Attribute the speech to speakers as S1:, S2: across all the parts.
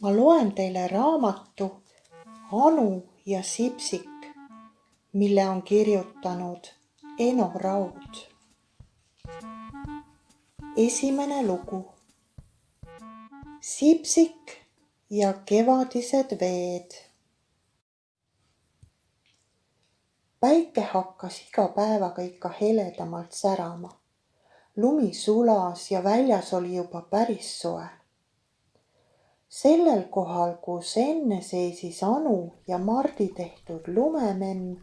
S1: ma loen teile raamatu Anu ja Sipsik, mille on kirjutanud Eno Raud. esimene lugu. Sipsik ja kevadised veed. päike hakkas iga päevaga ikka heledamalt särama. lumi sulas ja väljas oli juba päris soe sellel kohal, kus enne seisis Anu ja Mardi tehtud lumememm,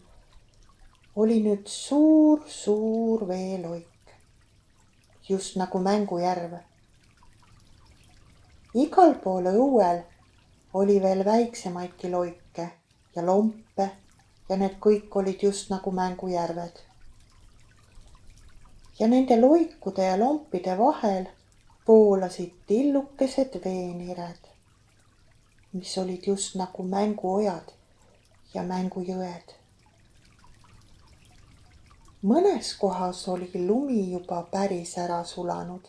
S1: oli nüüd suur-suur veeloik, just nagu Mängujärv. igal pool õuel oli veel väiksemaidki loike ja lompe ja need kõik olid just nagu Mängujärved. ja nende loikude ja lompide vahel voolasid tillukesed veenired mis olid just nagu mänguojad ja mängujõed. mõnes kohas oli lumi juba päris ära sulanud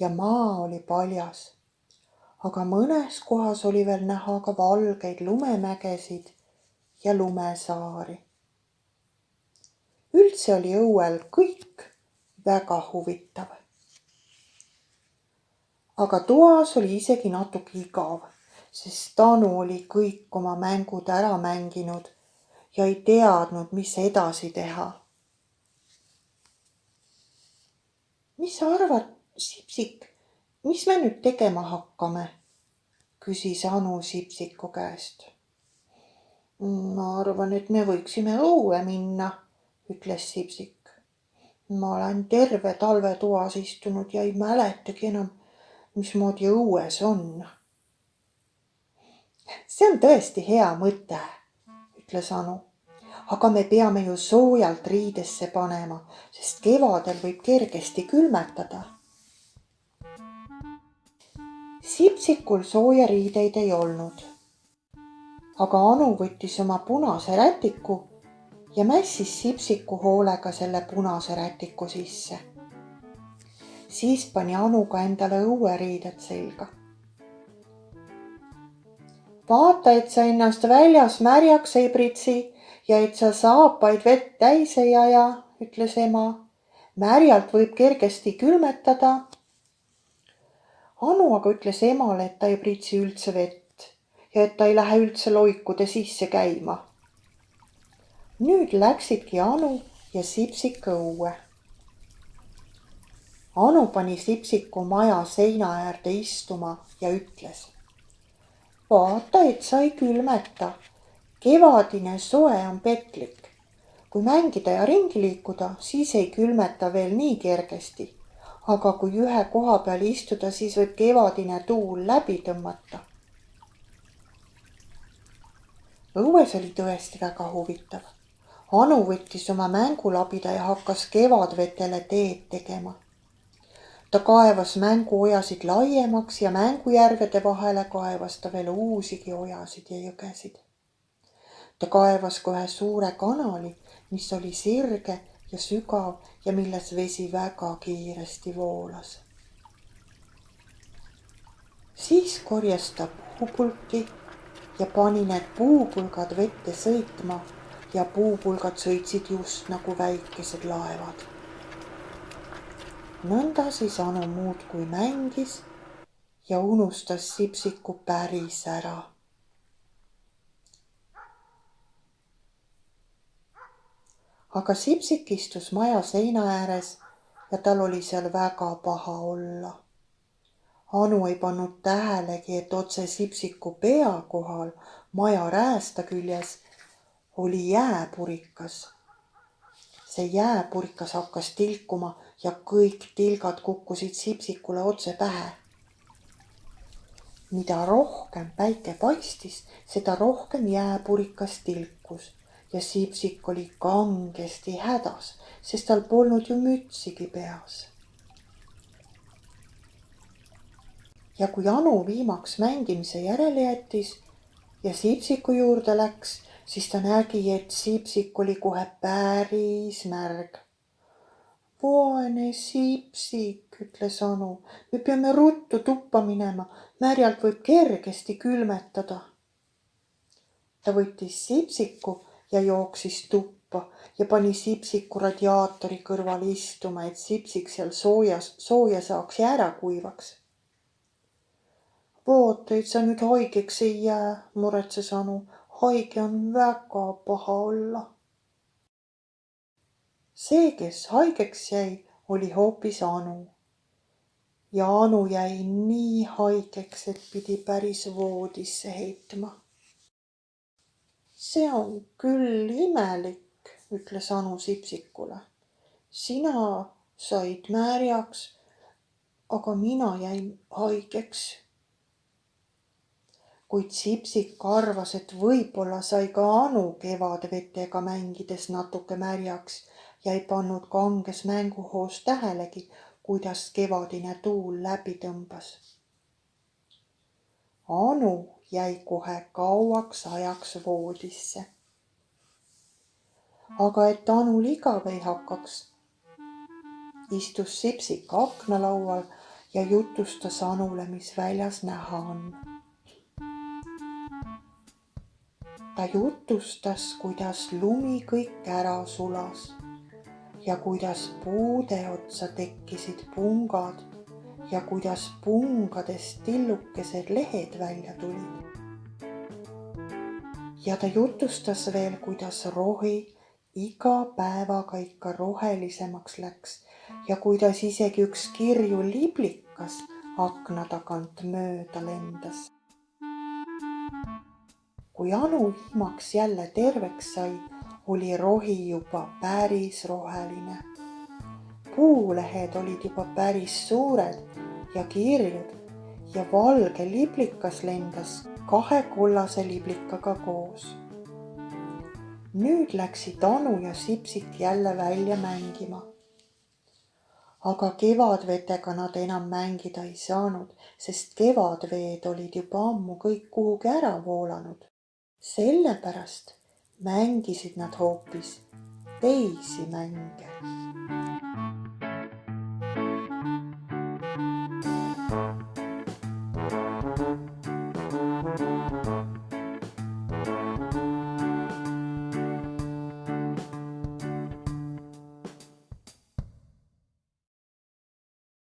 S1: ja maa oli paljas. aga mõnes kohas oli veel näha ka valgeid lumemägesid ja lumesaari. üldse oli õuel kõik väga huvitav. aga toas oli isegi natuke igav sest Tanu oli kõik oma mängud ära mänginud ja ei teadnud, mis edasi teha. mis sa arvad, Sipsik, mis me nüüd tegema hakkame? küsis Anu Sipsiku käest. ma arvan, et me võiksime õue minna, ütles Sipsik. ma olen terve talve toas istunud ja ei mäletagi enam, mismoodi õues on see on tõesti hea mõte, ütles Anu. aga me peame ju soojalt riidesse panema, sest kevadel võib kergesti külmetada. Sipsikul sooja riideid ei olnud. aga Anu võttis oma punase rätiku ja mässis Sipsiku hoolega selle punase rätiku sisse. siis pani Anu ka endale õueriided selga vaata, et sa ennast väljas märjaks ei pritsi ja et sa saapaid vett täis ei aja, ütles ema. märjalt võib kergesti külmetada. Anu aga ütles emale, et ta ei pritsi üldse vett ja et ta ei lähe üldse loikude sisse käima. nüüd läksidki Anu ja Sipsik õue. Anu pani Sipsiku maja seina äärde istuma ja ütles vaata, et sa ei külmeta. kevadine soe on petlik. kui mängida ja ringi liikuda, siis ei külmeta veel nii kergesti. aga kui ühe koha peal istuda, siis võib kevadine tuul läbi tõmmata. õues oli tõesti väga huvitav. Anu võttis oma mängulabida ja hakkas kevadvetele teed tegema ta kaevas mänguojasid laiemaks ja mängujärvede vahele kaevas ta veel uusigi ojasid ja jõgesid. ta kaevas ka ühe suure kanali, mis oli sirge ja sügav ja milles vesi väga kiiresti voolas. siis korjas ta puupulki ja pani need puupulgad vette sõitma ja puupulgad sõitsid just nagu väikesed laevad nõnda siis Anu muudkui mängis ja unustas Sipsiku päris ära. aga Sipsik istus maja seina ääres ja tal oli seal väga paha olla. Anu ei pannud tähelegi, et otse Sipsiku pea kohal maja räästa küljes oli jääpurikas. see jääpurikas hakkas tilkuma ja kõik tilgad kukkusid Sipsikule otse pähe. mida rohkem päike paistis, seda rohkem jääpurikas tilkus ja Sipsik oli kangesti hädas, sest tal polnud ju mütsigi peas. ja kui Anu viimaks mängimise järele jättis ja Sipsiku juurde läks, siis ta nägi, et Sipsik oli kohe päris märg vaene Sipsik, ütles Anu. me peame ruttu tuppa minema, märjalt võib kergesti külmetada. ta võttis Sipsiku ja jooksis tuppa ja pani Sipsiku radiaatori kõrval istuma, et Sipsik seal soojas, sooja saaks ja ära kuivaks. vaata, et sa nüüd haigeks ei jää, muretses Anu. haige on väga paha olla see, kes haigeks jäi, oli hoopis Anu. ja Anu jäi nii haigeks, et pidi päris voodisse heitma. see on küll imelik, ütles Anu Sipsikule. sina said märjaks, aga mina jäin haigeks. kuid Sipsik arvas, et võib-olla sai ka Anu kevadvetega mängides natuke märjaks ja ei pannud kanges mänguhoos tähelegi, kuidas kevadine tuul läbi tõmbas. Anu jäi kohe kauaks ajaks voodisse. aga et Anul igav ei hakkaks, istus Sipsik aknalaual ja jutustas Anule, mis väljas näha on. ta jutustas, kuidas lumi kõik ära sulas ja kuidas puude otsa tekkisid pungad ja kuidas pungadest tillukesed lehed välja tulid. ja ta jutustas veel, kuidas rohi iga päevaga ikka rohelisemaks läks ja kuidas isegi üks kirju liblikas akna tagant mööda lendas. kui Anu vihmaks jälle terveks sai oli rohi juba päris roheline. puulehed olid juba päris suured ja kirjud ja valge liblikas lendas kahe kollase liblikaga koos. nüüd läksid Anu ja Sipsik jälle välja mängima. aga kevadvetega nad enam mängida ei saanud, sest kevadveed olid juba ammu kõik kuhugi ära voolanud. sellepärast mängisid nad hoopis teisi mänge